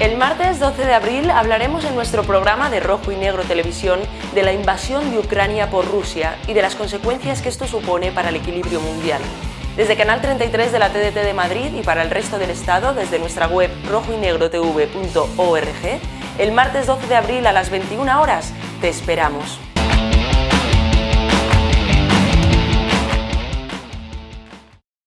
El martes 12 de abril hablaremos en nuestro programa de Rojo y Negro Televisión de la invasión de Ucrania por Rusia y de las consecuencias que esto supone para el equilibrio mundial. Desde Canal 33 de la TDT de Madrid y para el resto del Estado desde nuestra web rojoynegrotv.org, el martes 12 de abril a las 21 horas te esperamos.